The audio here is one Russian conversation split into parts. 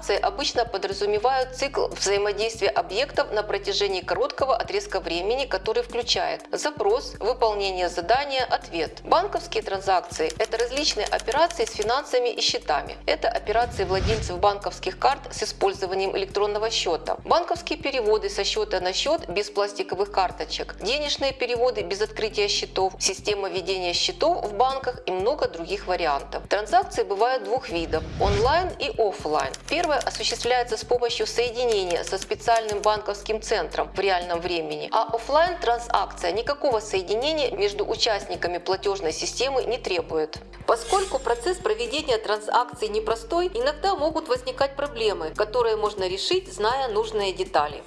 Транзакции обычно подразумевают цикл взаимодействия объектов на протяжении короткого отрезка времени, который включает запрос, выполнение задания, ответ. Банковские транзакции – это различные операции с финансами и счетами. Это операции владельцев банковских карт с использованием электронного счета, банковские переводы со счета на счет без пластиковых карточек, денежные переводы без открытия счетов, система ведения счетов в банках и много других вариантов. Транзакции бывают двух видов – онлайн и офлайн. Первое осуществляется с помощью соединения со специальным банковским центром в реальном времени, а офлайн транзакция никакого соединения между участниками платежной системы не требует. Поскольку процесс проведения транзакций непростой, иногда могут возникать проблемы, которые можно решить, зная нужные детали.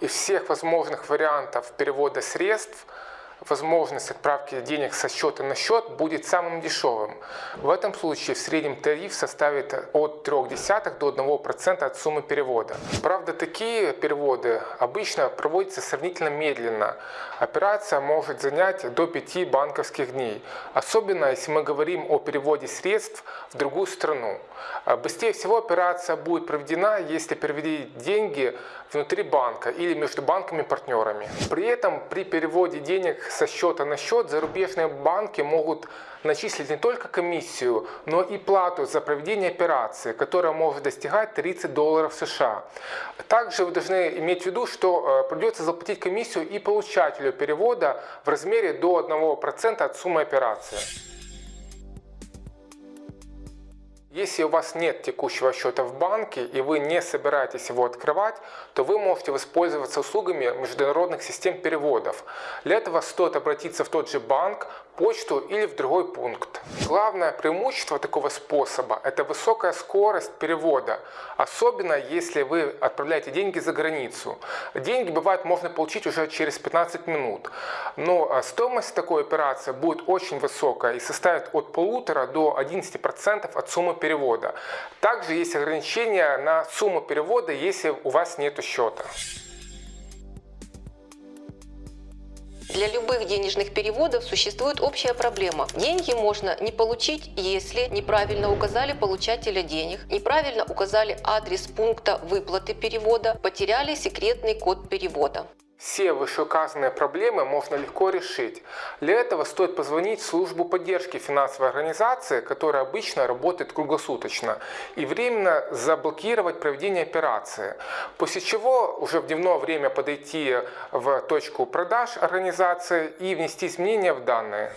Из всех возможных вариантов перевода средств – возможность отправки денег со счета на счет будет самым дешевым. В этом случае в среднем тариф составит от 0,3 до 1% от суммы перевода. Правда, такие переводы обычно проводятся сравнительно медленно. Операция может занять до 5 банковских дней, особенно если мы говорим о переводе средств в другую страну. Быстрее всего операция будет проведена, если перевели деньги внутри банка или между банками-партнерами. При этом при переводе денег со счета на счет зарубежные банки могут начислить не только комиссию, но и плату за проведение операции, которая может достигать 30 долларов США. Также вы должны иметь в виду, что э, придется заплатить комиссию и получателю перевода в размере до 1% от суммы операции. Если у вас нет текущего счета в банке и вы не собираетесь его открывать, то вы можете воспользоваться услугами международных систем переводов. Для этого стоит обратиться в тот же банк, почту или в другой пункт. Главное преимущество такого способа – это высокая скорость перевода, особенно если вы отправляете деньги за границу. Деньги бывает можно получить уже через 15 минут, но а, стоимость такой операции будет очень высокая и составит от полутора до 11% от суммы перевода. Также есть ограничения на сумму перевода, если у вас нет счета. Для любых денежных переводов существует общая проблема. Деньги можно не получить, если неправильно указали получателя денег, неправильно указали адрес пункта выплаты перевода, потеряли секретный код перевода. Все вышеуказанные проблемы можно легко решить. Для этого стоит позвонить в службу поддержки финансовой организации, которая обычно работает круглосуточно, и временно заблокировать проведение операции. После чего уже в дневное время подойти в точку продаж организации и внести изменения в данные.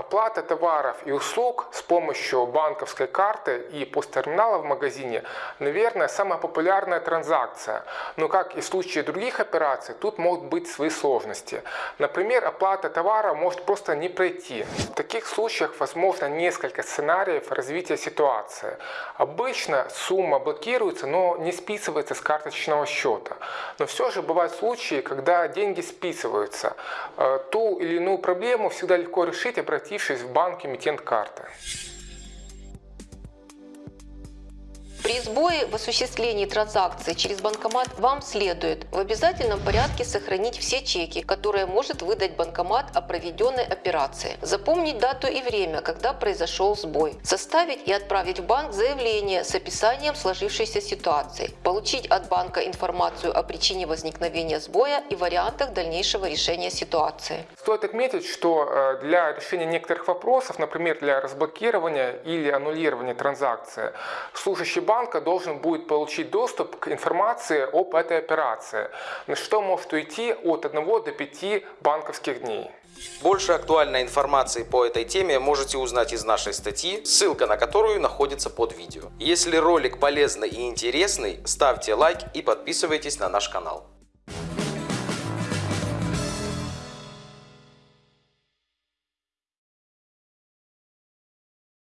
Оплата товаров и услуг с помощью банковской карты и посттерминала в магазине, наверное, самая популярная транзакция. Но как и в случае других операций, тут могут быть свои сложности. Например, оплата товара может просто не пройти. В таких случаях возможно несколько сценариев развития ситуации. Обычно сумма блокируется, но не списывается с карточного счета. Но все же бывают случаи, когда деньги списываются. Э, ту или иную проблему всегда легко решить, обратившись обратившись в банк эмитент карты. При сбое в осуществлении транзакции через банкомат вам следует в обязательном порядке сохранить все чеки, которые может выдать банкомат о проведенной операции, запомнить дату и время, когда произошел сбой, составить и отправить в банк заявление с описанием сложившейся ситуации, получить от банка информацию о причине возникновения сбоя и вариантах дальнейшего решения ситуации. Стоит отметить, что э, для решения некоторых вопросов, например, для разблокирования или аннулирования транзакции, служащий банк банка должен будет получить доступ к информации об этой операции, на что может уйти от 1 до 5 банковских дней. Больше актуальной информации по этой теме можете узнать из нашей статьи, ссылка на которую находится под видео. Если ролик полезный и интересный, ставьте лайк и подписывайтесь на наш канал.